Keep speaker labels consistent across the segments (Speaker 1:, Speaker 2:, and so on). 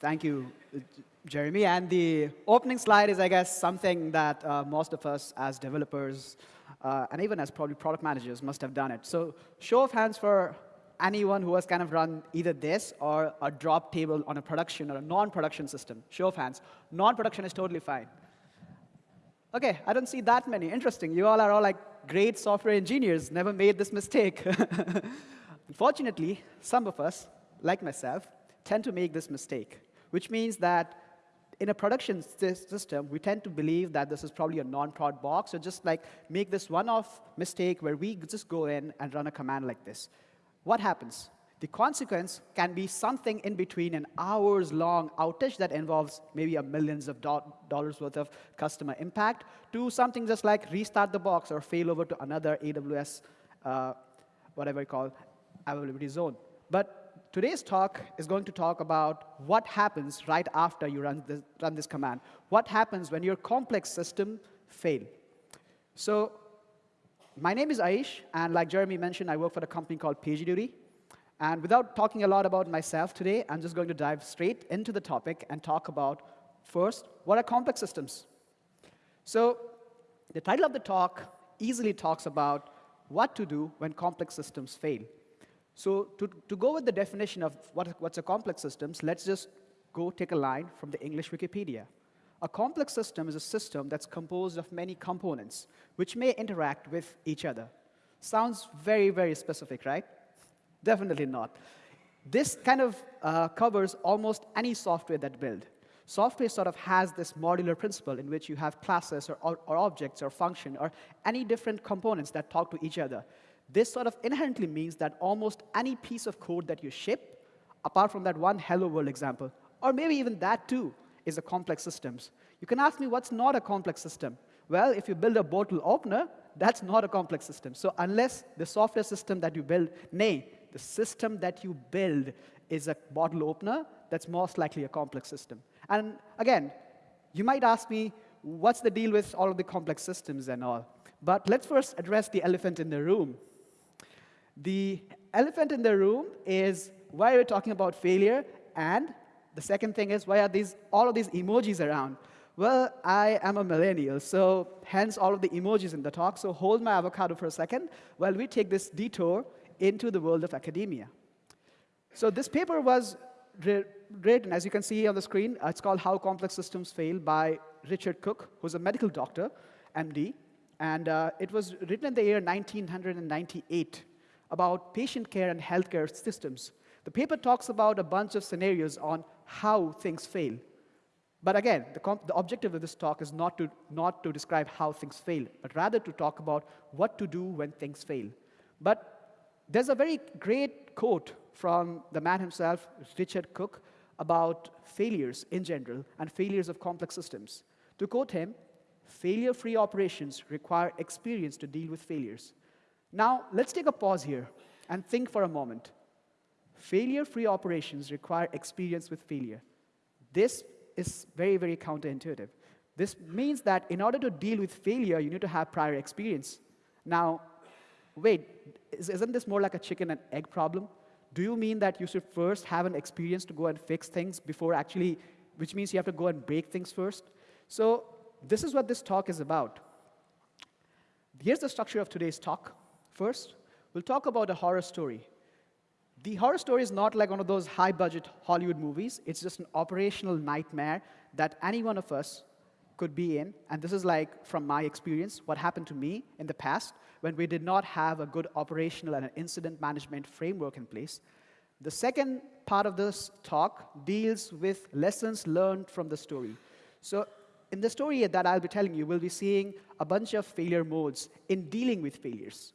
Speaker 1: thank you, Jeremy. And the opening slide is, I guess, something that uh, most of us as developers uh, and even as probably product managers must have done it. So show of hands for anyone who has kind of run either this or a drop table on a production or a non-production system. Show of hands. Non-production is totally fine. OK, I don't see that many. Interesting. You all are all like great software engineers, never made this mistake. Unfortunately, some of us, like myself, tend to make this mistake, which means that in a production system, we tend to believe that this is probably a non-prod box, or just like make this one-off mistake where we just go in and run a command like this. What happens? The consequence can be something in between an hours-long outage that involves maybe a millions of do dollars worth of customer impact to something just like restart the box or fail over to another AWS, uh, whatever you call, availability zone. But today's talk is going to talk about what happens right after you run this, run this command. What happens when your complex system fail? So my name is Aish, and like Jeremy mentioned, I work for a company called PagerDuty. And without talking a lot about myself today, I'm just going to dive straight into the topic and talk about, first, what are complex systems? So the title of the talk easily talks about what to do when complex systems fail. So to, to go with the definition of what, what's a complex system, let's just go take a line from the English Wikipedia. A complex system is a system that's composed of many components, which may interact with each other. Sounds very, very specific, right? Definitely not. This kind of uh, covers almost any software that build. Software sort of has this modular principle in which you have classes or, or, or objects or function or any different components that talk to each other. This sort of inherently means that almost any piece of code that you ship, apart from that one hello world example, or maybe even that too, is a complex system. You can ask me what's not a complex system. Well, if you build a bottle opener, that's not a complex system. So unless the software system that you build, nay, the system that you build is a bottle opener, that's most likely a complex system. And again, you might ask me, what's the deal with all of the complex systems and all? But let's first address the elephant in the room. The elephant in the room is why are we talking about failure? And the second thing is, why are these, all of these emojis around? Well, I am a millennial, so hence all of the emojis in the talk. So hold my avocado for a second while we take this detour into the world of academia. So this paper was written, as you can see on the screen, uh, it's called How Complex Systems Fail by Richard Cook, who's a medical doctor, MD. And uh, it was written in the year 1998 about patient care and healthcare systems. The paper talks about a bunch of scenarios on how things fail. But again, the, the, objective of this talk is not to, not to describe how things fail, but rather to talk about what to do when things fail. But there's a very great quote from the man himself, Richard Cook, about failures in general and failures of complex systems. To quote him, failure-free operations require experience to deal with failures. Now, let's take a pause here and think for a moment. Failure-free operations require experience with failure. This is very, very counterintuitive. This means that in order to deal with failure, you need to have prior experience. Now, wait, isn't this more like a chicken and egg problem? Do you mean that you should first have an experience to go and fix things before actually, which means you have to go and break things first? So this is what this talk is about. Here's the structure of today's talk. First, we'll talk about a horror story. The horror story is not like one of those high-budget Hollywood movies. It's just an operational nightmare that any one of us could be in. And this is like, from my experience, what happened to me in the past when we did not have a good operational and an incident management framework in place. The second part of this talk deals with lessons learned from the story. So in the story that I'll be telling you, we'll be seeing a bunch of failure modes in dealing with failures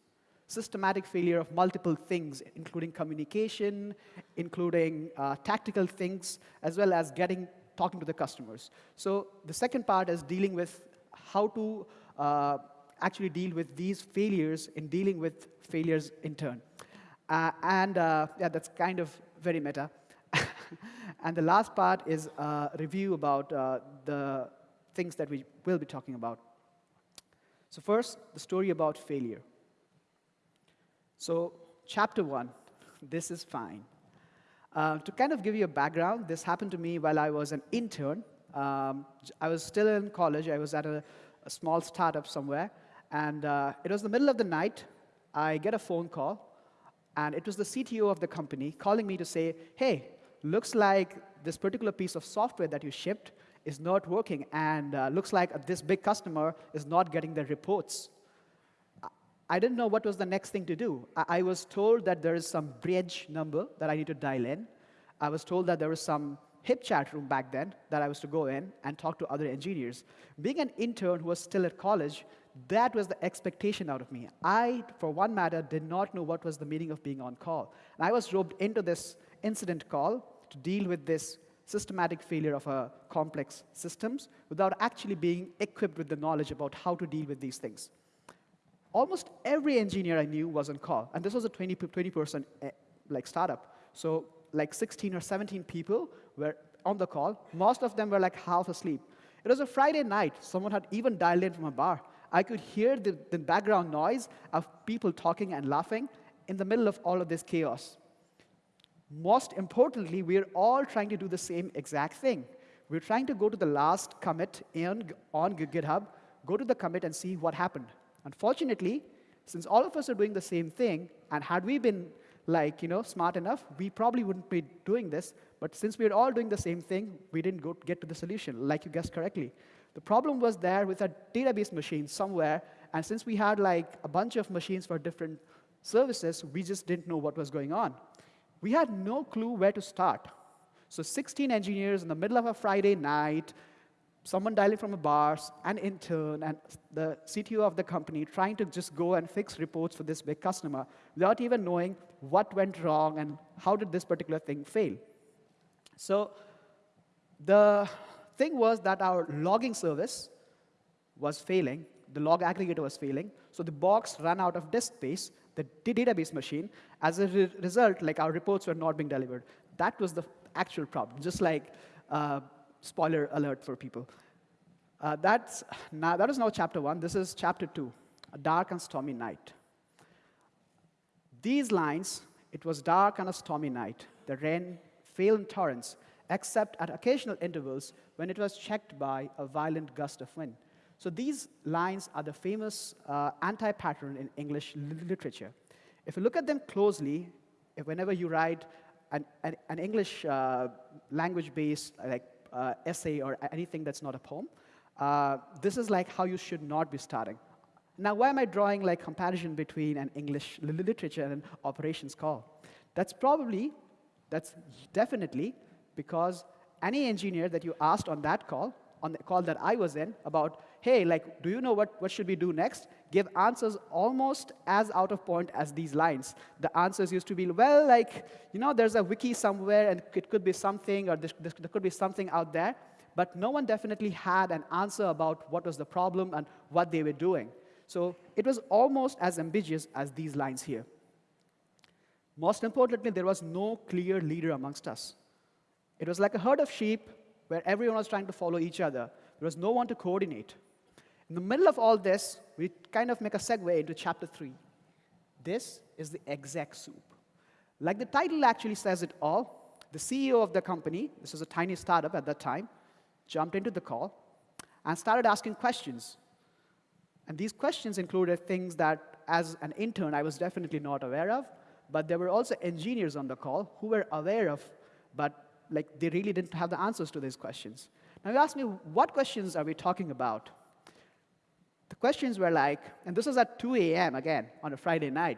Speaker 1: systematic failure of multiple things, including communication, including uh, tactical things, as well as getting talking to the customers. So the second part is dealing with how to uh, actually deal with these failures in dealing with failures in turn. Uh, and uh, yeah, that's kind of very meta. and the last part is a review about uh, the things that we will be talking about. So first, the story about failure. So chapter one, this is fine. Uh, to kind of give you a background, this happened to me while I was an intern. Um, I was still in college. I was at a, a small startup somewhere. And uh, it was the middle of the night. I get a phone call. And it was the CTO of the company calling me to say, hey, looks like this particular piece of software that you shipped is not working. And uh, looks like this big customer is not getting their reports. I didn't know what was the next thing to do. I, I was told that there is some bridge number that I need to dial in. I was told that there was some HipChat room back then that I was to go in and talk to other engineers. Being an intern who was still at college, that was the expectation out of me. I, for one matter, did not know what was the meaning of being on call. And I was roped into this incident call to deal with this systematic failure of a complex systems without actually being equipped with the knowledge about how to deal with these things almost every engineer I knew was on call. And this was a 20, 20% eh, like startup. So like 16 or 17 people were on the call. Most of them were like half asleep. It was a Friday night. Someone had even dialed in from a bar. I could hear the, the background noise of people talking and laughing in the middle of all of this chaos. Most importantly, we're all trying to do the same exact thing. We're trying to go to the last commit in, on GitHub, go to the commit and see what happened. Unfortunately, since all of us are doing the same thing, and had we been like, you know, smart enough, we probably wouldn't be doing this. But since we're all doing the same thing, we didn't go get to the solution, like you guessed correctly. The problem was there with a database machine somewhere, and since we had like a bunch of machines for different services, we just didn't know what was going on. We had no clue where to start. So 16 engineers in the middle of a Friday night, someone dialing from a bar, an intern, and the CTO of the company trying to just go and fix reports for this big customer without even knowing what went wrong and how did this particular thing fail. So the thing was that our logging service was failing. The log aggregator was failing. So the box ran out of disk space, the database machine. As a re result, like our reports were not being delivered. That was the actual problem, just like uh, spoiler alert for people. Uh, that's now, that is now chapter one. This is chapter two, a dark and stormy night. These lines, it was dark and a stormy night. The rain fell in torrents, except at occasional intervals when it was checked by a violent gust of wind. So these lines are the famous uh, anti-pattern in English literature. If you look at them closely, whenever you write an, an, an English uh, language-based like uh, essay or anything that's not a poem. Uh, this is like how you should not be starting. Now, why am I drawing like comparison between an English literature and an operations call? That's probably, that's definitely because any engineer that you asked on that call, on the call that I was in, about, hey, like, do you know what, what should we do next? Give answers almost as out of point as these lines. The answers used to be, well, like, you know, there's a wiki somewhere, and it could be something, or this, this, there could be something out there. But no one definitely had an answer about what was the problem and what they were doing. So it was almost as ambiguous as these lines here. Most importantly, there was no clear leader amongst us. It was like a herd of sheep where everyone was trying to follow each other. There was no one to coordinate. In the middle of all this, we kind of make a segue into chapter 3. This is the exec soup. Like the title actually says it all, the CEO of the company, this was a tiny startup at that time, jumped into the call and started asking questions. And these questions included things that, as an intern, I was definitely not aware of, but there were also engineers on the call who were aware of, but like they really didn't have the answers to these questions. Now you ask me, what questions are we talking about? Questions were like, and this was at 2 a.m. again on a Friday night.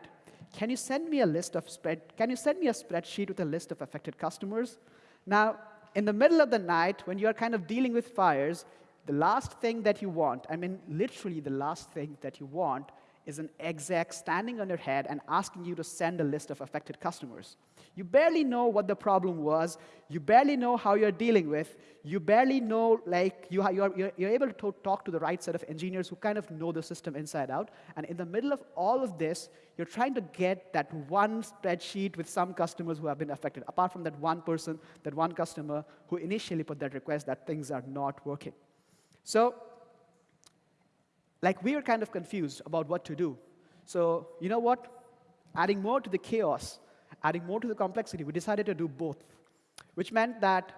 Speaker 1: Can you send me a list of spread? Can you send me a spreadsheet with a list of affected customers? Now, in the middle of the night, when you are kind of dealing with fires, the last thing that you want, I mean, literally the last thing that you want, is an exec standing on your head and asking you to send a list of affected customers. You barely know what the problem was. You barely know how you're dealing with. You barely know, like, you you're, you're able to talk to the right set of engineers who kind of know the system inside out. And in the middle of all of this, you're trying to get that one spreadsheet with some customers who have been affected, apart from that one person, that one customer who initially put that request that things are not working. So like we were kind of confused about what to do. So you know what? Adding more to the chaos adding more to the complexity, we decided to do both, which meant that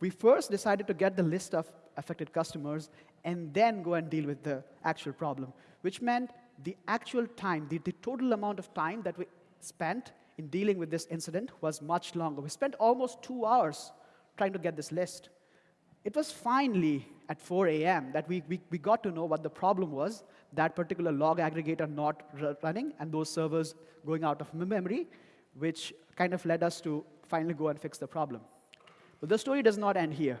Speaker 1: we first decided to get the list of affected customers and then go and deal with the actual problem, which meant the actual time, the, the total amount of time that we spent in dealing with this incident was much longer. We spent almost two hours trying to get this list. It was finally at 4 a.m. that we, we, we got to know what the problem was, that particular log aggregator not running and those servers going out of memory, which kind of led us to finally go and fix the problem. But the story does not end here.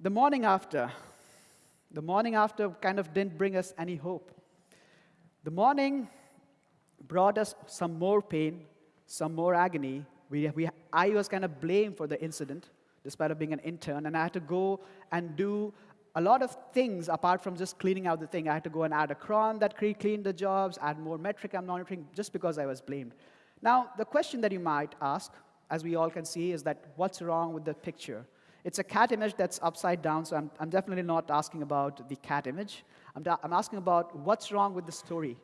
Speaker 1: The morning after, the morning after kind of didn't bring us any hope. The morning brought us some more pain, some more agony. We, we, I was kind of blamed for the incident, despite of being an intern, and I had to go and do a lot of things apart from just cleaning out the thing. I had to go and add a cron that cleaned the jobs, add more metric I'm monitoring, just because I was blamed. Now, the question that you might ask, as we all can see, is that what's wrong with the picture? It's a cat image that's upside down, so I'm, I'm definitely not asking about the cat image. I'm, I'm asking about what's wrong with the story.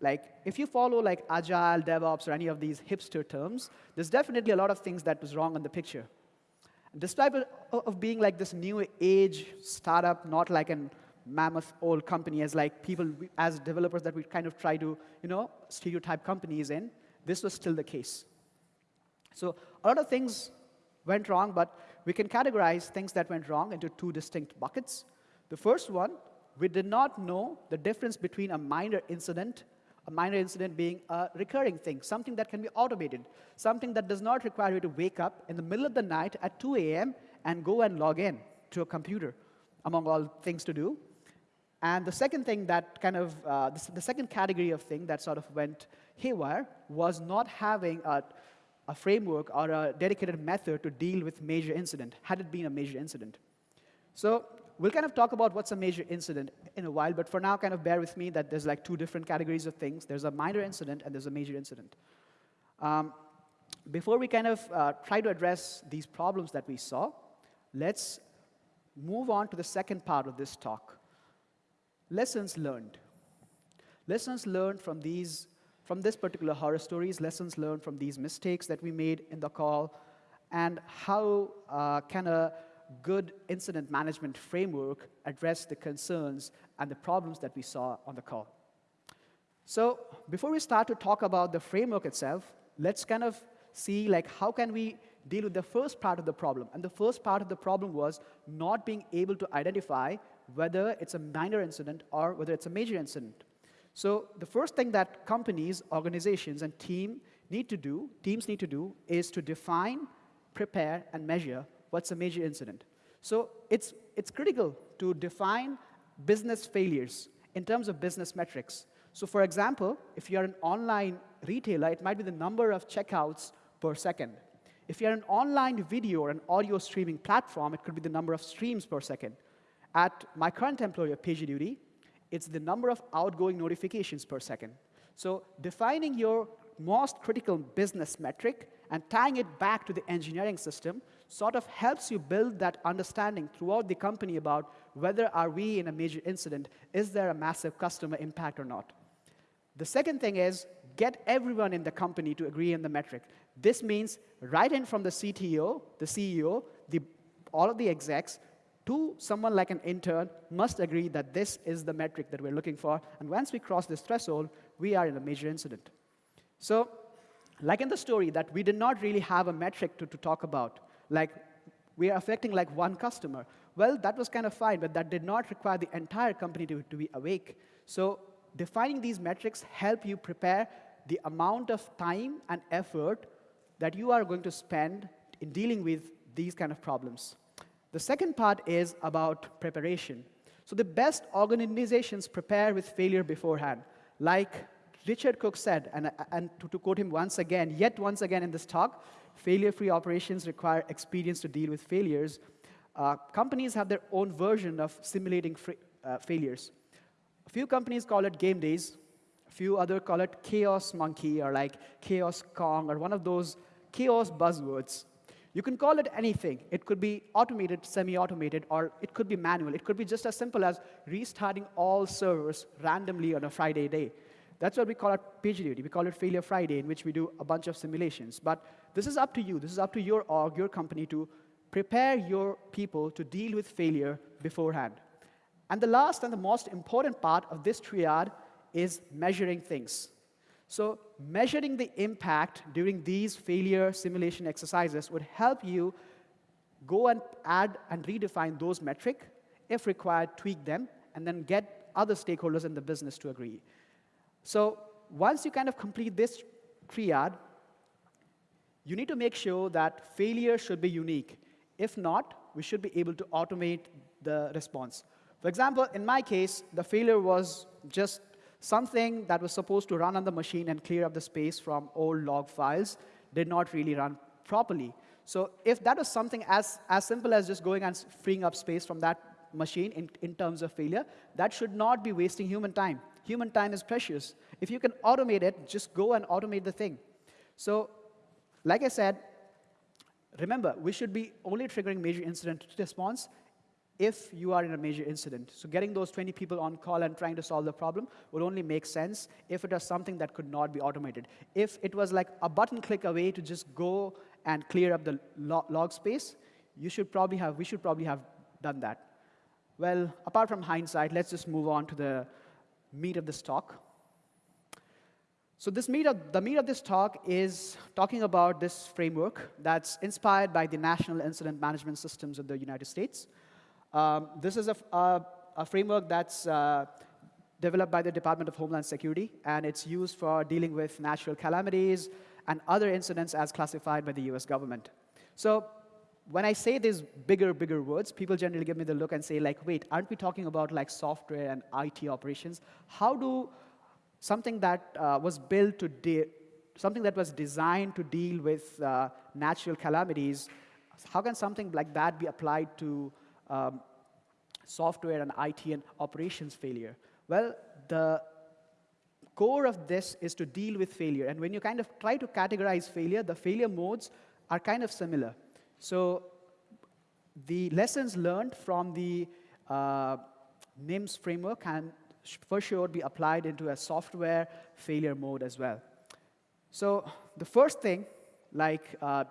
Speaker 1: Like, if you follow like agile, DevOps, or any of these hipster terms, there's definitely a lot of things that was wrong in the picture. Despite of being like this new age startup, not like a mammoth old company as like people, as developers that we kind of try to, you know, stereotype companies in, this was still the case. So a lot of things went wrong, but we can categorize things that went wrong into two distinct buckets. The first one, we did not know the difference between a minor incident a minor incident being a recurring thing, something that can be automated, something that does not require you to wake up in the middle of the night at 2 a.m. and go and log in to a computer, among all things to do. And the second thing that kind of, uh, the, the, second category of thing that sort of went haywire was not having a, a framework or a dedicated method to deal with major incident, had it been a major incident. So we'll kind of talk about what's a major incident in a while, but for now, kind of bear with me that there's like two different categories of things. There's a minor incident and there's a major incident. Um, before we kind of uh, try to address these problems that we saw, let's move on to the second part of this talk. Lessons learned. Lessons learned from these, from this particular horror stories, lessons learned from these mistakes that we made in the call, and how uh, can a good incident management framework address the concerns and the problems that we saw on the call. So before we start to talk about the framework itself, let's kind of see like how can we deal with the first part of the problem. And the first part of the problem was not being able to identify whether it's a minor incident or whether it's a major incident. So the first thing that companies, organizations, and team need to do, teams need to do, is to define, prepare, and measure what's a major incident. So it's, it's critical to define business failures in terms of business metrics. So for example, if you're an online retailer, it might be the number of checkouts per second. If you're an online video or an audio streaming platform, it could be the number of streams per second. At my current employer, PagerDuty, it's the number of outgoing notifications per second. So defining your most critical business metric and tying it back to the engineering system sort of helps you build that understanding throughout the company about whether are we in a major incident, is there a massive customer impact or not. The second thing is get everyone in the company to agree on the metric. This means right in from the CTO, the CEO, the, all of the execs, to someone like an intern must agree that this is the metric that we're looking for. And once we cross this threshold, we are in a major incident. So like in the story, that we did not really have a metric to, to talk about. Like, we are affecting like one customer. Well, that was kind of fine, but that did not require the entire company to, to be awake. So defining these metrics help you prepare the amount of time and effort that you are going to spend in dealing with these kind of problems. The second part is about preparation. So the best organizations prepare with failure beforehand. Like Richard Cook said, and, and to, to quote him once again, yet once again in this talk, failure-free operations require experience to deal with failures. Uh, companies have their own version of simulating uh, failures. A few companies call it game days. A few other call it chaos monkey or like chaos kong or one of those chaos buzzwords. You can call it anything. It could be automated, semi-automated, or it could be manual. It could be just as simple as restarting all servers randomly on a Friday day. That's what we call it PagerDuty. We call it Failure Friday, in which we do a bunch of simulations. But this is up to you. This is up to your org, your company, to prepare your people to deal with failure beforehand. And the last and the most important part of this triad is measuring things. So measuring the impact during these failure simulation exercises would help you go and add and redefine those metric, if required, tweak them, and then get other stakeholders in the business to agree. So once you kind of complete this triad, you need to make sure that failure should be unique. If not, we should be able to automate the response. For example, in my case, the failure was just something that was supposed to run on the machine and clear up the space from old log files did not really run properly. So if that was something as, as simple as just going and freeing up space from that machine in, in terms of failure, that should not be wasting human time. Human time is precious. If you can automate it, just go and automate the thing. So like I said, remember, we should be only triggering major incident response if you are in a major incident. So getting those 20 people on call and trying to solve the problem would only make sense if it was something that could not be automated. If it was like a button click away to just go and clear up the log space, you should probably have, we should probably have done that. Well, apart from hindsight, let's just move on to the meat of this talk. So this of, the meat of this talk is talking about this framework that's inspired by the National Incident Management Systems of the United States. Um, this is a, a, a framework that's uh, developed by the Department of Homeland Security, and it's used for dealing with natural calamities and other incidents as classified by the US government. So when I say these bigger, bigger words, people generally give me the look and say, like, wait, aren't we talking about like software and IT operations? How do something that uh, was built to something that was designed to deal with uh, natural calamities, how can something like that be applied to um, software and IT and operations failure? Well, the core of this is to deal with failure. And when you kind of try to categorize failure, the failure modes are kind of similar. So the lessons learned from the uh, NIMS framework can for sure be applied into a software failure mode as well. So the first thing, like, uh,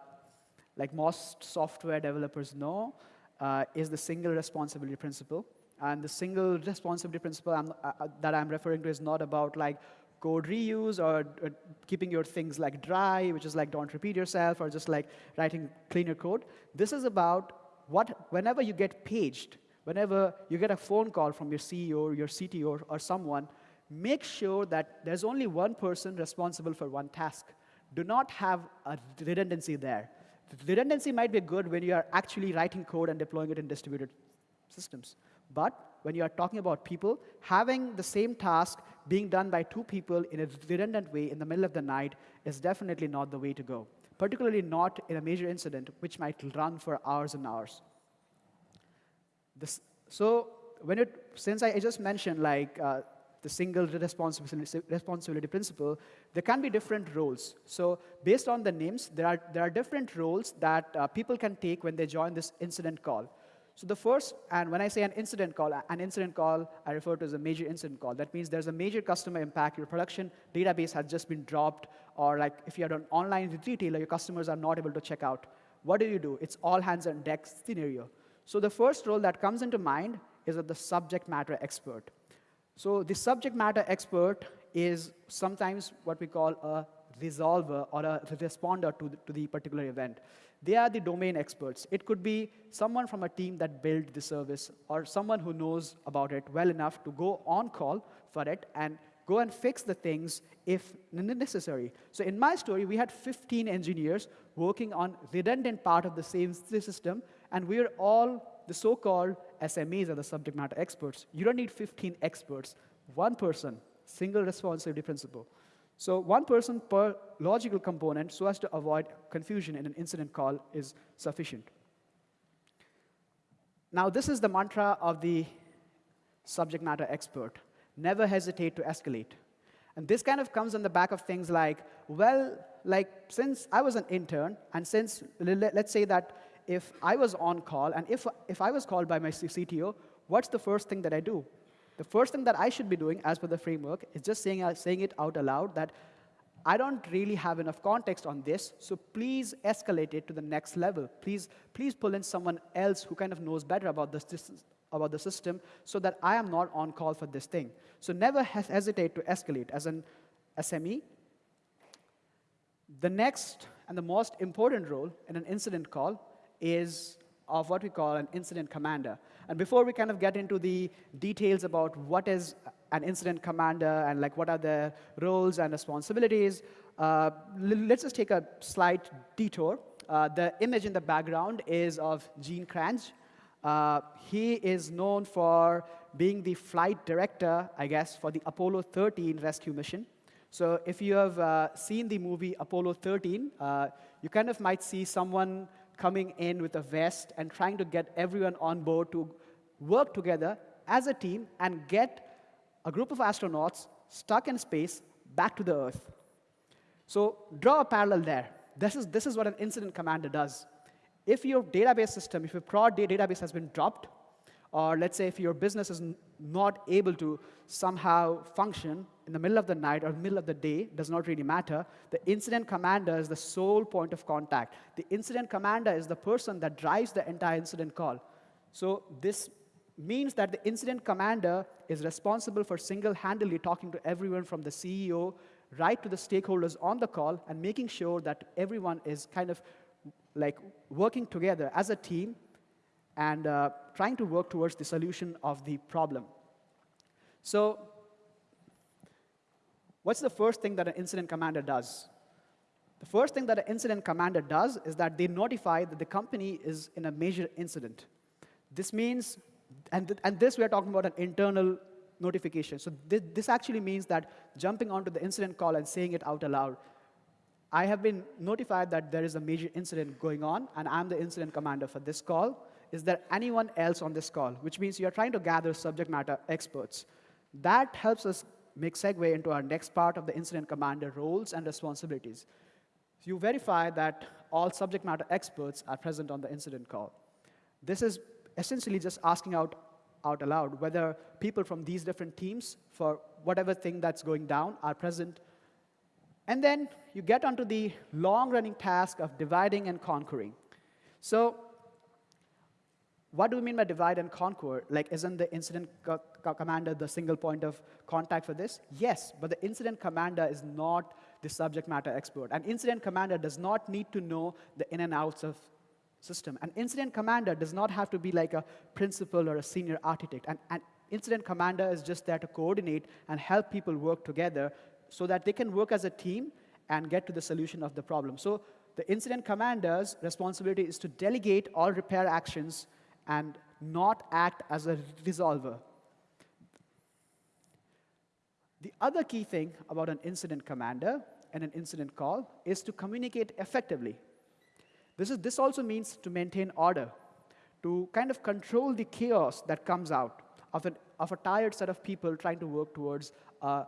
Speaker 1: like most software developers know, uh, is the single responsibility principle. And the single responsibility principle I'm, uh, uh that I'm referring to is not about like code reuse or, or, keeping your things like dry, which is like don't repeat yourself, or just like writing cleaner code. This is about what, whenever you get paged, whenever you get a phone call from your CEO your CTO or, someone, make sure that there's only one person responsible for one task. Do not have a redundancy there. The redundancy might be good when you are actually writing code and deploying it in distributed systems. But when you are talking about people, having the same task being done by two people in a redundant way in the middle of the night is definitely not the way to go, particularly not in a major incident which might run for hours and hours. This, so when it, since I just mentioned like uh, the single responsibility, principle, there can be different roles. So based on the names, there are, there are different roles that uh, people can take when they join this incident call. So the first, and when I say an incident call, an incident call I refer to as a major incident call. That means there's a major customer impact. Your production database has just been dropped, or like if you're an online retailer, your customers are not able to check out. What do you do? It's all hands on deck scenario. So the first role that comes into mind is of the subject matter expert. So the subject matter expert is sometimes what we call a resolver or a responder to the, to the particular event. They are the domain experts. It could be someone from a team that built the service or someone who knows about it well enough to go on call for it and go and fix the things if necessary. So in my story, we had 15 engineers working on redundant part of the same system, and we're all the so-called SMEs or the subject matter experts. You don't need 15 experts. One person, single responsibility principle. So one person per logical component so as to avoid confusion in an incident call is sufficient. Now, this is the mantra of the subject matter expert. Never hesitate to escalate. And this kind of comes on the back of things like, well, like since I was an intern, and since, let's say that if I was on call, and if, if I was called by my CTO, what's the first thing that I do? the first thing that I should be doing as per the framework is just saying, uh, saying it out aloud that I don't really have enough context on this, so please escalate it to the next level. Please, please pull in someone else who kind of knows better about this, this about the system so that I am not on call for this thing. So never hesitate to escalate as an SME. The next and the most important role in an incident call is of what we call an incident commander. And before we kind of get into the details about what is an incident commander and like what are the roles and responsibilities, uh, let's just take a slight detour. Uh, the image in the background is of Gene Kranz. Uh, he is known for being the flight director, I guess, for the Apollo 13 rescue mission. So if you have uh, seen the movie Apollo 13, uh, you kind of might see someone coming in with a vest and trying to get everyone on board to work together as a team and get a group of astronauts stuck in space back to the Earth. So draw a parallel there. This is, this is what an incident commander does. If your database system, if your prod database has been dropped, or let's say if your business is not able to somehow function in the middle of the night or middle of the day, does not really matter. The incident commander is the sole point of contact. The incident commander is the person that drives the entire incident call. So this means that the incident commander is responsible for single-handedly talking to everyone from the CEO right to the stakeholders on the call and making sure that everyone is kind of like working together as a team and uh, trying to work towards the solution of the problem. So what's the first thing that an incident commander does? The first thing that an incident commander does is that they notify that the company is in a major incident. This means, and, th and this we're talking about an internal notification. So th this actually means that jumping onto the incident call and saying it out aloud I have been notified that there is a major incident going on, and I'm the incident commander for this call. Is there anyone else on this call? Which means you're trying to gather subject matter experts. That helps us make segue into our next part of the incident commander roles and responsibilities. You verify that all subject matter experts are present on the incident call. This is essentially just asking out, out aloud whether people from these different teams for whatever thing that's going down are present and then you get onto the long-running task of dividing and conquering. So what do we mean by divide and conquer? Like, isn't the incident co co commander the single point of contact for this? Yes, but the incident commander is not the subject matter expert. An incident commander does not need to know the in and outs of system. An incident commander does not have to be like a principal or a senior architect. An, an incident commander is just there to coordinate and help people work together so that they can work as a team and get to the solution of the problem. So the incident commander's responsibility is to delegate all repair actions and not act as a resolver. The other key thing about an incident commander and an incident call is to communicate effectively. This, is, this also means to maintain order, to kind of control the chaos that comes out of, an, of a tired set of people trying to work towards a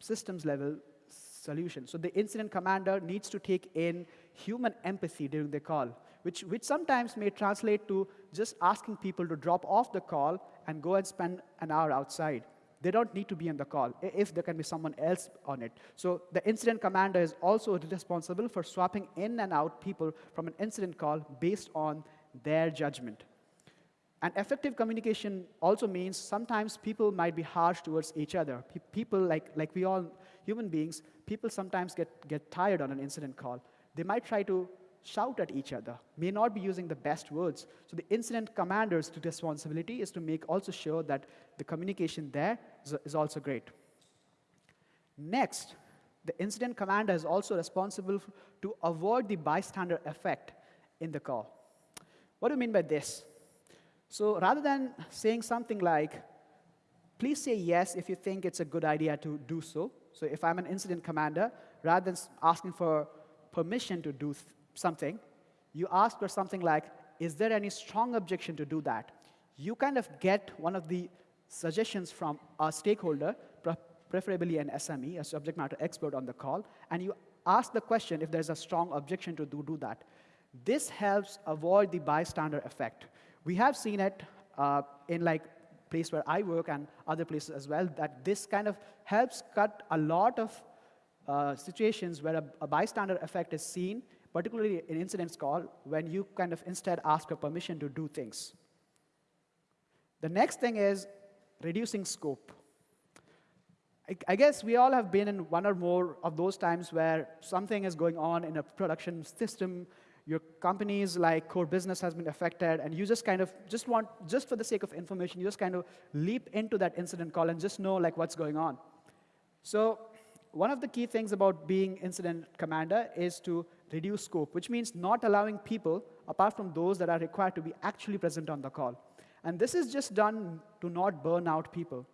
Speaker 1: systems level solution. So the incident commander needs to take in human empathy during the call, which, which sometimes may translate to just asking people to drop off the call and go and spend an hour outside. They don't need to be on the call if there can be someone else on it. So the incident commander is also responsible for swapping in and out people from an incident call based on their judgment. And effective communication also means sometimes people might be harsh towards each other. Pe people, like, like we all, human beings, people sometimes get, get tired on an incident call. They might try to shout at each other, may not be using the best words. So the incident commander's responsibility is to make also sure that the communication there is, also great. Next, the incident commander is also responsible to avoid the bystander effect in the call. What do you mean by this? So rather than saying something like, please say yes if you think it's a good idea to do so. So if I'm an incident commander, rather than asking for permission to do something, you ask for something like, is there any strong objection to do that? You kind of get one of the suggestions from a stakeholder, preferably an SME, a subject matter expert on the call, and you ask the question if there's a strong objection to do, do that. This helps avoid the bystander effect. We have seen it uh, in like place where I work and other places as well, that this kind of helps cut a lot of uh, situations where a, a, bystander effect is seen, particularly in incidents call, when you kind of instead ask for permission to do things. The next thing is reducing scope. I, I guess we all have been in one or more of those times where something is going on in a production system, your company's like core business has been affected, and you just kind of just want, just for the sake of information, you just kind of leap into that incident call and just know like what's going on. So one of the key things about being incident commander is to reduce scope, which means not allowing people, apart from those that are required to be actually present on the call. And this is just done to not burn out people.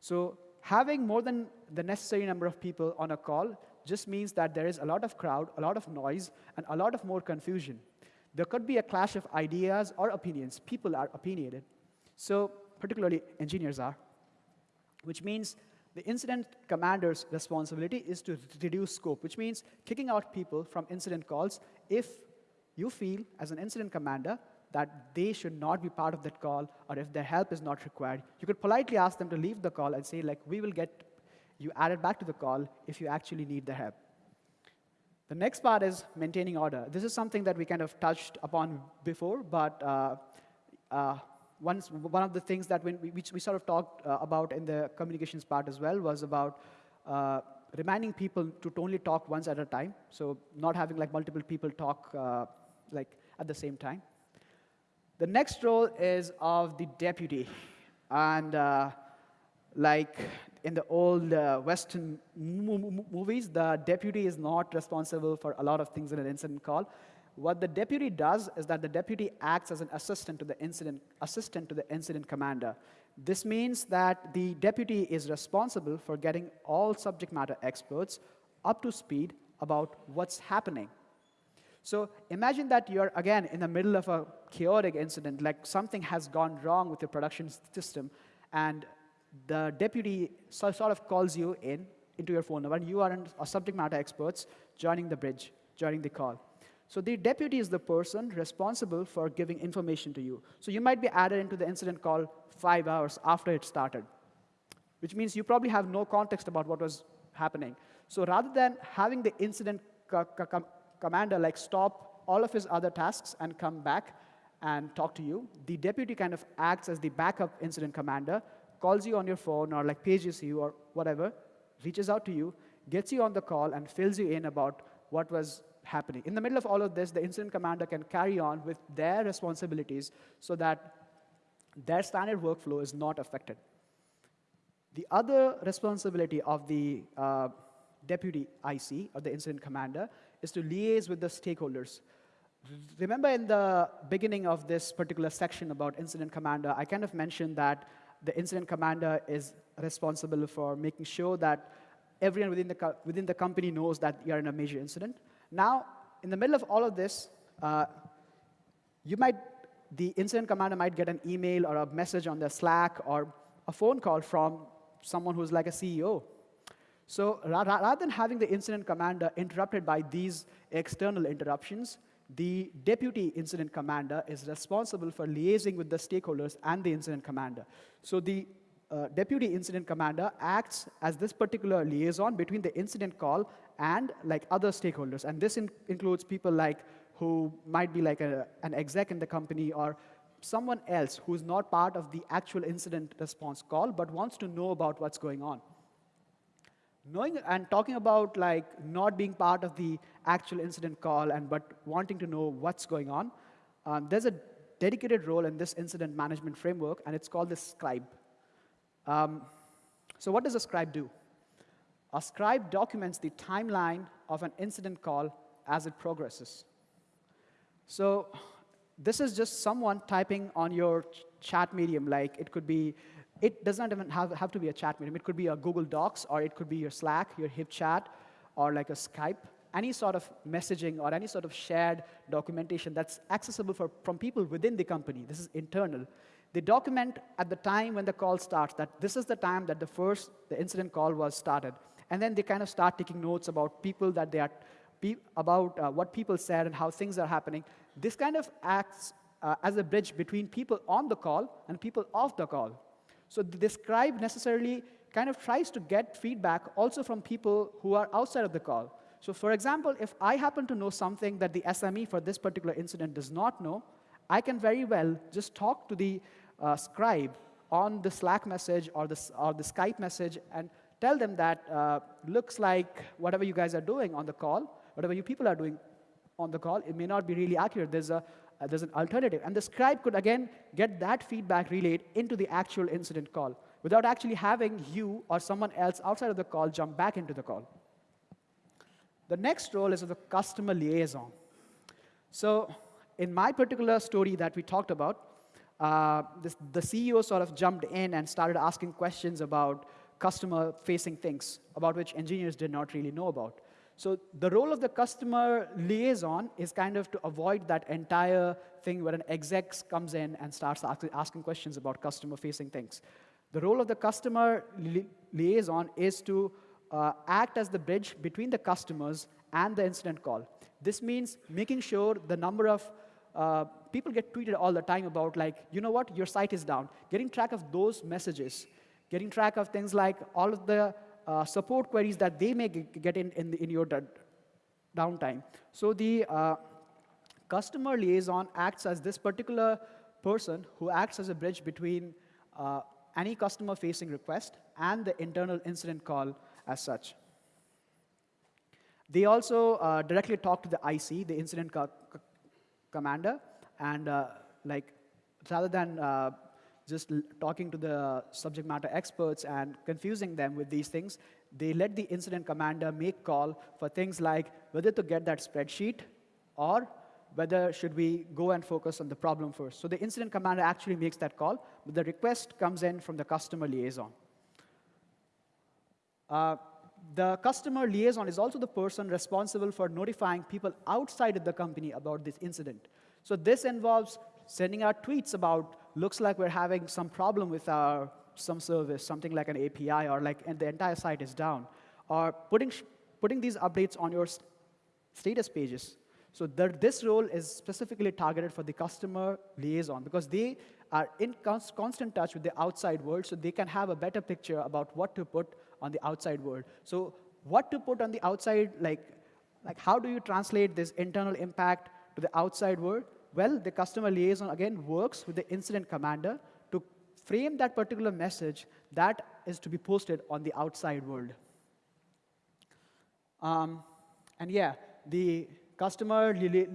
Speaker 1: So having more than the necessary number of people on a call just means that there is a lot of crowd, a lot of noise, and a lot of more confusion. There could be a clash of ideas or opinions. People are opinionated. So particularly engineers are, which means the incident commander's responsibility is to reduce scope, which means kicking out people from incident calls if you feel, as an incident commander, that they should not be part of that call, or if their help is not required. You could politely ask them to leave the call and say, like, we will get you added back to the call if you actually need the help. The next part is maintaining order. This is something that we kind of touched upon before, but uh, uh, once, one of the things that we, which we sort of talked uh, about in the communications part as well was about uh, reminding people to only talk once at a time, so not having like multiple people talk uh, like at the same time. The next role is of the deputy. And uh, like in the old uh, Western movies, the deputy is not responsible for a lot of things in an incident call. What the deputy does is that the deputy acts as an assistant to the incident, assistant to the incident commander. This means that the deputy is responsible for getting all subject matter experts up to speed about what's happening so imagine that you're, again, in the middle of a chaotic incident, like something has gone wrong with your production system, and the deputy sort of calls you in into your phone number, and you are a subject matter experts joining the bridge, joining the call. So the deputy is the person responsible for giving information to you. So you might be added into the incident call five hours after it started, which means you probably have no context about what was happening. So rather than having the incident commander like stop all of his other tasks and come back and talk to you. The deputy kind of acts as the backup incident commander, calls you on your phone or like pages you or whatever, reaches out to you, gets you on the call and fills you in about what was happening. In the middle of all of this, the incident commander can carry on with their responsibilities so that their standard workflow is not affected. The other responsibility of the uh, deputy IC, or the incident commander, is to liaise with the stakeholders. Remember in the beginning of this particular section about incident commander, I kind of mentioned that the incident commander is responsible for making sure that everyone within the, within the company knows that you're in a major incident. Now, in the middle of all of this, uh, you might, the incident commander might get an email or a message on their Slack or a phone call from someone who's like a CEO so rather than having the incident commander interrupted by these external interruptions, the deputy incident commander is responsible for liaising with the stakeholders and the incident commander. So the uh, deputy incident commander acts as this particular liaison between the incident call and like other stakeholders. And this in includes people like who might be like a, an exec in the company or someone else who's not part of the actual incident response call but wants to know about what's going on knowing and talking about like not being part of the actual incident call and but wanting to know what's going on, um, there's a dedicated role in this incident management framework, and it's called the scribe. Um, so what does a scribe do? A scribe documents the timeline of an incident call as it progresses. So this is just someone typing on your ch chat medium, like it could be it does not even have, have to be a chat medium. It could be a Google Docs, or it could be your Slack, your HipChat, or like a Skype. Any sort of messaging or any sort of shared documentation that's accessible for, from people within the company. This is internal. They document at the time when the call starts that this is the time that the first the incident call was started. And then they kind of start taking notes about people that they are, about uh, what people said and how things are happening. This kind of acts uh, as a bridge between people on the call and people off the call. So the scribe necessarily kind of tries to get feedback also from people who are outside of the call. So for example, if I happen to know something that the SME for this particular incident does not know, I can very well just talk to the uh, scribe on the Slack message or the, or the Skype message and tell them that uh, looks like whatever you guys are doing on the call, whatever you people are doing on the call, it may not be really accurate. There's, a, uh, there's an alternative. And the scribe could, again, get that feedback relayed into the actual incident call without actually having you or someone else outside of the call jump back into the call. The next role is the customer liaison. So in my particular story that we talked about, uh, this, the CEO sort of jumped in and started asking questions about customer-facing things, about which engineers did not really know about. So the role of the customer liaison is kind of to avoid that entire thing where an exec comes in and starts asking questions about customer-facing things. The role of the customer li liaison is to uh, act as the bridge between the customers and the incident call. This means making sure the number of uh, people get tweeted all the time about like, you know what, your site is down. Getting track of those messages, getting track of things like all of the uh, support queries that they may get in, in, in your downtime. So the uh, customer liaison acts as this particular person who acts as a bridge between uh, any customer-facing request and the internal incident call as such. They also uh, directly talk to the IC, the incident co commander, and uh, like rather than uh, just talking to the subject matter experts and confusing them with these things, they let the incident commander make call for things like whether to get that spreadsheet or whether should we go and focus on the problem first. So the incident commander actually makes that call, but the request comes in from the customer liaison. Uh, the customer liaison is also the person responsible for notifying people outside of the company about this incident. So this involves sending out tweets about, looks like we're having some problem with our some service, something like an API, or like and the entire site is down, or putting, putting these updates on your status pages. So the, this role is specifically targeted for the customer liaison because they are in constant touch with the outside world, so they can have a better picture about what to put on the outside world. So what to put on the outside, like, like how do you translate this internal impact to the outside world? Well, the customer liaison, again, works with the incident commander to frame that particular message that is to be posted on the outside world. Um, and yeah, the customer li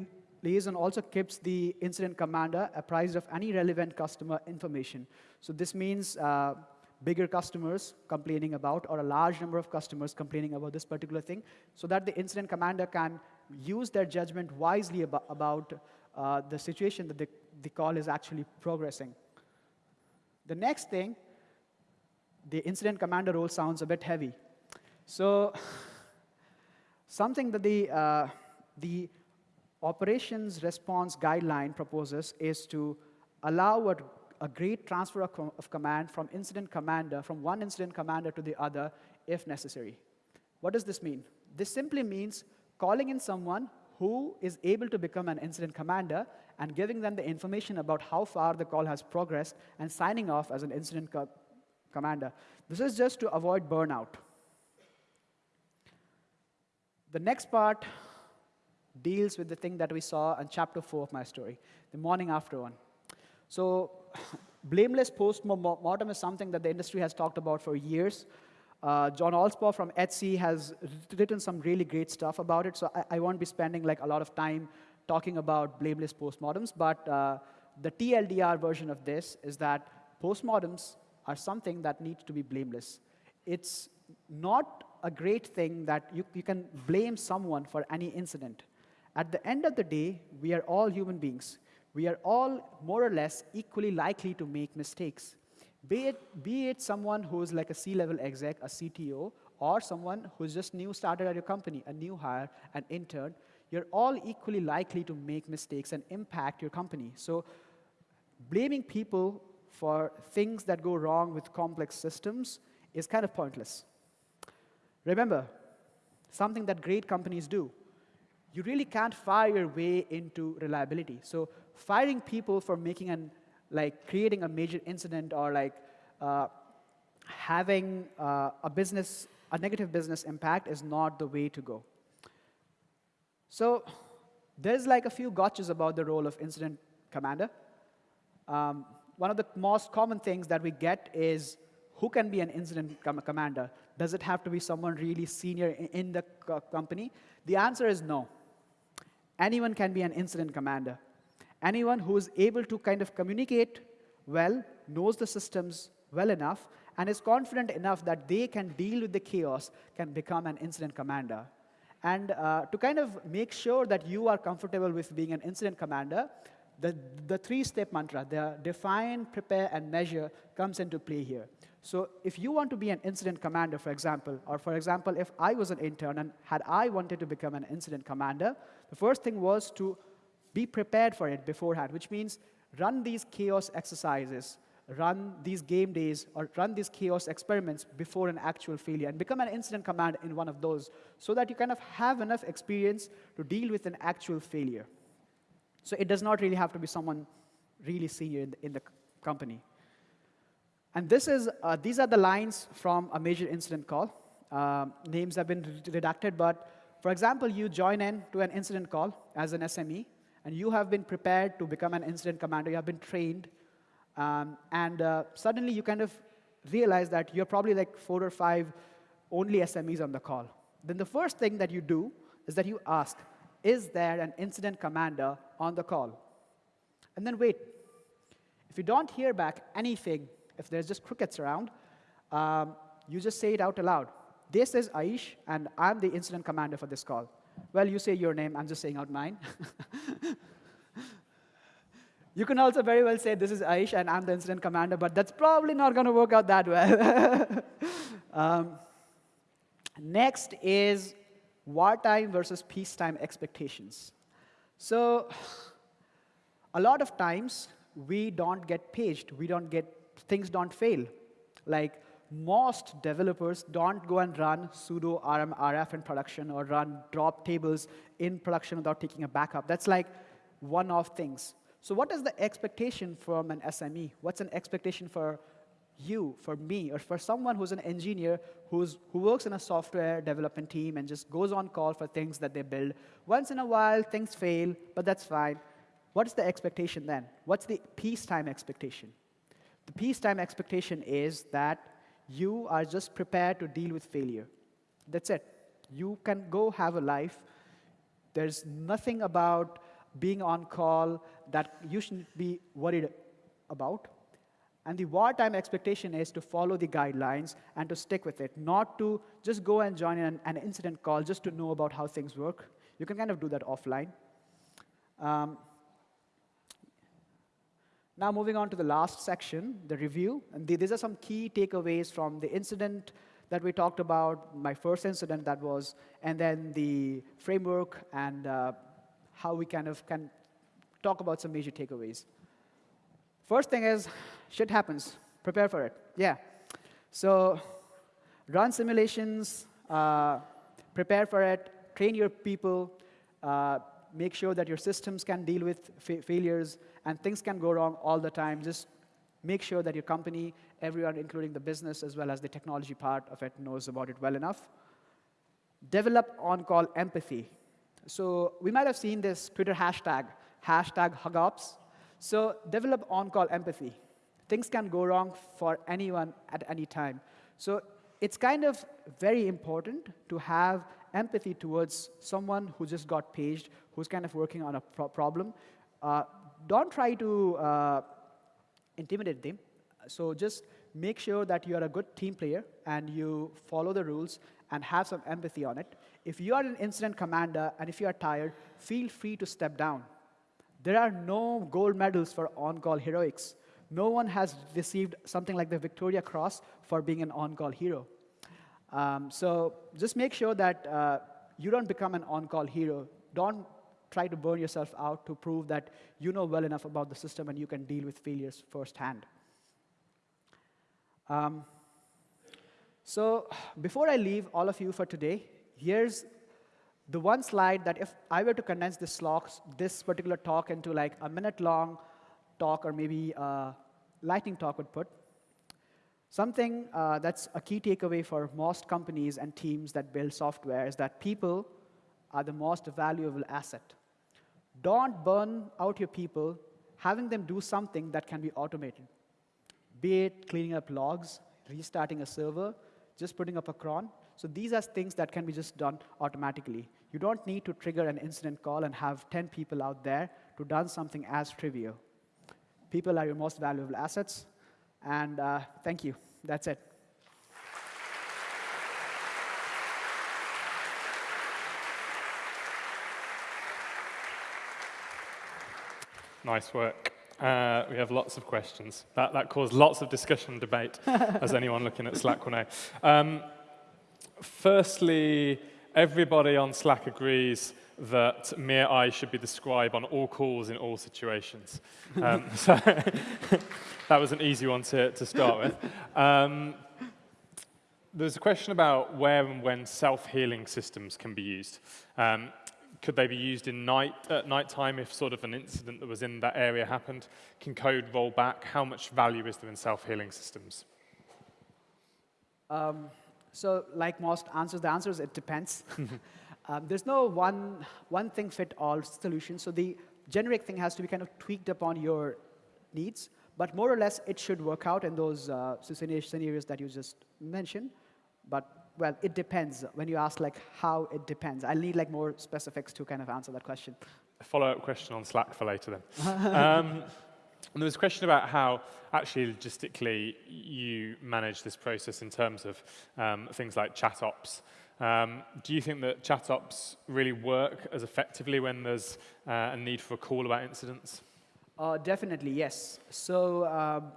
Speaker 1: liaison also keeps the incident commander apprised of any relevant customer information. So this means uh, bigger customers complaining about or a large number of customers complaining about this particular thing so that the incident commander can use their judgment wisely about, about uh, the situation that the, the call is actually progressing. The next thing, the incident commander role sounds a bit heavy. So something that the, uh, the operations response guideline proposes is to allow a a great transfer of, com of command from incident commander, from one incident commander to the other if necessary. What does this mean? This simply means calling in someone who is able to become an incident commander and giving them the information about how far the call has progressed and signing off as an incident co commander. This is just to avoid burnout. The next part deals with the thing that we saw in chapter 4 of my story, the morning after one. So blameless post-mortem is something that the industry has talked about for years. Uh, John Allspaw from Etsy has written some really great stuff about it, so I, I, won't be spending like a lot of time talking about blameless postmortems, but uh, the TLDR version of this is that postmortems are something that needs to be blameless. It's not a great thing that you, you can blame someone for any incident. At the end of the day, we are all human beings we are all more or less equally likely to make mistakes. Be it, be it someone who's like a C-level exec, a CTO, or someone who's just new started at your company, a new hire, an intern, you're all equally likely to make mistakes and impact your company. So blaming people for things that go wrong with complex systems is kind of pointless. Remember, something that great companies do, you really can't fire your way into reliability. So firing people for making an, like creating a major incident or like uh, having uh, a business, a negative business impact is not the way to go. So there's like a few gotchas about the role of incident commander. Um, one of the most common things that we get is who can be an incident com commander? Does it have to be someone really senior in, in the co company? The answer is no. Anyone can be an incident commander. Anyone who is able to kind of communicate well, knows the systems well enough, and is confident enough that they can deal with the chaos can become an incident commander. And uh, to kind of make sure that you are comfortable with being an incident commander, the, the three-step mantra, the define, prepare, and measure comes into play here. So if you want to be an incident commander, for example, or for example, if I was an intern and had I wanted to become an incident commander, the first thing was to be prepared for it beforehand, which means run these chaos exercises, run these game days, or run these chaos experiments before an actual failure, and become an incident command in one of those, so that you kind of have enough experience to deal with an actual failure. So it does not really have to be someone really senior in the, in the company. And this is, uh, these are the lines from a major incident call. Uh, names have been redacted, but for example, you join in to an incident call as an SME, and you have been prepared to become an incident commander, you have been trained, um, and uh, suddenly you kind of realize that you're probably like four or five only SMEs on the call. Then the first thing that you do is that you ask, is there an incident commander on the call? And then wait. If you don't hear back anything, if there's just crickets around, um, you just say it out aloud. This is Aish, and I'm the incident commander for this call. Well, you say your name, I'm just saying out mine. you can also very well say, this is Aish, and I'm the incident commander, but that's probably not going to work out that well. um, next is wartime versus peacetime expectations. So a lot of times, we don't get paged. We don't get, things don't fail. Like, most developers don't go and run sudo rm rf in production or run drop tables in production without taking a backup. That's like one-off things. So what is the expectation from an SME? What's an expectation for you, for me, or for someone who's an engineer who's, who works in a software development team and just goes on call for things that they build? Once in a while, things fail, but that's fine. What is the expectation then? What's the peacetime expectation? The peacetime expectation is that you are just prepared to deal with failure. That's it. You can go have a life. There's nothing about being on call that you shouldn't be worried about. And the wartime expectation is to follow the guidelines and to stick with it, not to just go and join an, an incident call just to know about how things work. You can kind of do that offline. Um, now moving on to the last section, the review. And these are some key takeaways from the incident that we talked about, my first incident that was, and then the framework and uh, how we kind of can talk about some major takeaways. First thing is, shit happens. Prepare for it. Yeah. So run simulations, uh, prepare for it, train your people, uh, make sure that your systems can deal with fa failures, and things can go wrong all the time. Just make sure that your company, everyone, including the business as well as the technology part of it, knows about it well enough. Develop on-call empathy. So we might have seen this Twitter hashtag, hashtag HugOps. So develop on-call empathy. Things can go wrong for anyone at any time. So it's kind of very important to have empathy towards someone who just got paged, who's kind of working on a pro problem. Uh, don't try to uh, intimidate them. So just make sure that you are a good team player and you follow the rules and have some empathy on it. If you are an incident commander and if you are tired, feel free to step down. There are no gold medals for on-call heroics. No one has received something like the Victoria Cross for being an on-call hero. Um, so just make sure that uh, you don't become an on-call hero. Don't try to burn yourself out to prove that you know well enough about the system and you can deal with failures firsthand. Um, so before I leave all of you for today, here's the one slide that if I were to condense this, this particular talk into like a minute long talk or maybe a lightning talk would put, Something uh, that's a key takeaway for most companies and teams that build software is that people are the most valuable asset. Don't burn out your people having them do something that can be automated. Be it cleaning up logs, restarting a server, just putting up a cron. So these are things that can be just done automatically. You don't need to trigger an incident call and have 10 people out there to done something as trivial. People are your most valuable assets. And uh, thank you. That's it.
Speaker 2: Nice work. Uh, we have lots of questions. That, that caused lots of discussion and debate, as anyone looking at Slack will know. Um, firstly, everybody on Slack agrees that Mir I should be the scribe on all calls in all situations. Um, so that was an easy one to, to start with. Um, there's a question about where and when self-healing systems can be used. Um, could they be used in night, at night time if sort of an incident that was in that area happened? Can code roll back? How much value is there in self-healing systems?
Speaker 1: Um, so like most answers, the answer is it depends. Um, there's no one, one thing fit all solution. So the generic thing has to be kind of tweaked upon your needs. But more or less, it should work out in those uh, scenarios that you just mentioned. But well, it depends. When you ask like how it depends, I'll need like more specifics to kind of answer that question.
Speaker 2: A follow-up question on Slack for later then. um, there was a question about how actually logistically you manage this process in terms of um, things like chat ops. Um, do you think that chat ops really work as effectively when there's uh, a need for a call about incidents?
Speaker 1: Uh, definitely, yes. So um,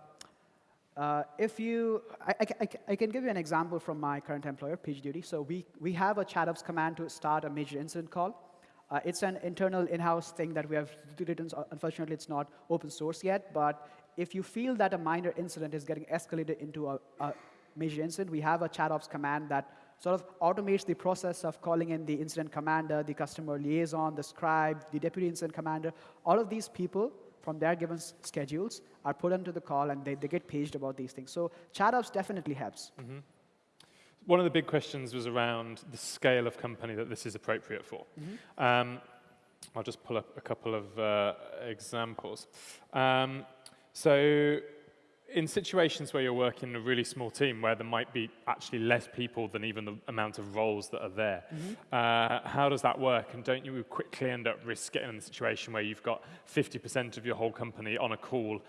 Speaker 1: uh, if you, I, I, I, can give you an example from my current employer, PagerDuty. So we, we have a chat ops command to start a major incident call. Uh, it's an internal in-house thing that we have written. Unfortunately, it's not open source yet. But if you feel that a minor incident is getting escalated into a, a major incident, we have a ChatOps command that sort of automates the process of calling in the incident commander, the customer liaison, the scribe, the deputy incident commander. All of these people from their given schedules are put into the call and they, they get paged about these things. So chat ops definitely helps. Mm -hmm.
Speaker 2: One of the big questions was around the scale of company that this is appropriate for. Mm -hmm. um, I'll just pull up a couple of uh, examples. Um, so in situations where you're working in a really small team where there might be actually less people than even the amount of roles that are there, mm -hmm. uh, how does that work? And don't you quickly end up risk getting in the situation where you've got 50% of your whole company on a call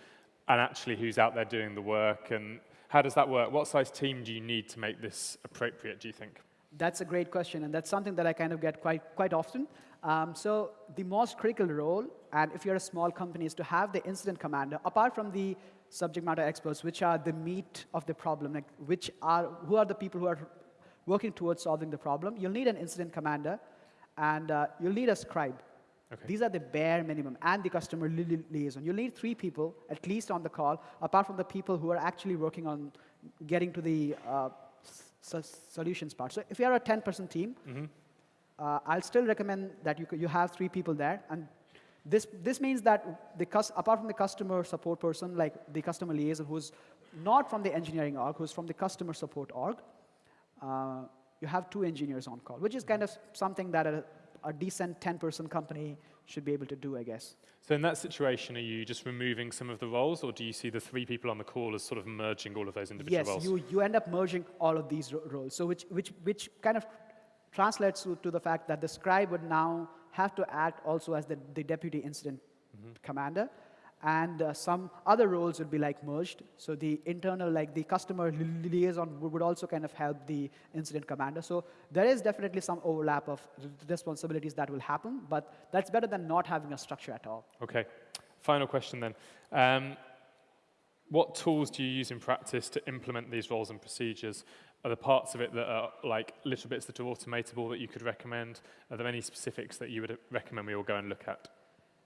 Speaker 2: and actually who's out there doing the work? And how does that work? What size team do you need to make this appropriate, do you think?
Speaker 1: That's a great question, and that's something that I kind of get quite, quite often. Um, so the most critical role, and if you're a small company, is to have the incident commander, apart from the subject matter experts, which are the meat of the problem, like which are, who are the people who are working towards solving the problem. You'll need an incident commander, and uh, you'll need a scribe. Okay. These are the bare minimum, and the customer li li liaison. You'll need three people, at least on the call, apart from the people who are actually working on getting to the uh, solutions part. So if you are a 10-person team, mm -hmm. uh, I'll still recommend that you, you have three people there, and this, this means that the, apart from the customer support person, like the customer liaison, who's not from the engineering org, who's from the customer support org, uh, you have two engineers on call, which is kind of something that a, a decent 10-person company should be able to do, I guess.
Speaker 2: So in that situation, are you just removing some of the roles, or do you see the three people on the call as sort of merging all of those individual
Speaker 1: yes,
Speaker 2: roles?
Speaker 1: Yes, you, you end up merging all of these ro roles, so which, which, which kind of translates to, to the fact that the scribe would now have to act also as the, the deputy incident mm -hmm. commander. And uh, some other roles would be like merged. So the internal, like the customer liaison would also kind of help the incident commander. So there is definitely some overlap of responsibilities that will happen, but that's better than not having a structure at all.
Speaker 2: Okay. Final question then. Um, what tools do you use in practice to implement these roles and procedures? Are there parts of it that are like little bits that are automatable that you could recommend? Are there any specifics that you would recommend we all go and look at?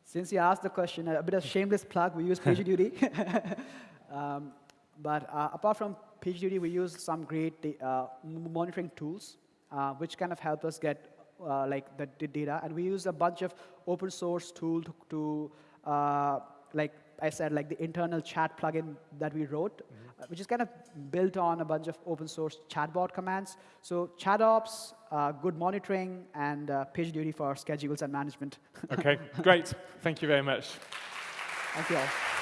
Speaker 1: Since you asked the question, a bit of shameless plug, we use PagerDuty. um, but uh, apart from PagerDuty, we use some great uh, monitoring tools, uh, which kind of help us get uh, like the, the, data. And we use a bunch of open source tools to, to uh, like I said, like the internal chat plugin that we wrote, uh, which is kind of built on a bunch of open source chatbot commands. So chat ops, uh, good monitoring, and uh, PagerDuty for schedules and management.
Speaker 2: Okay, great. Thank you very much.
Speaker 1: Thank you all.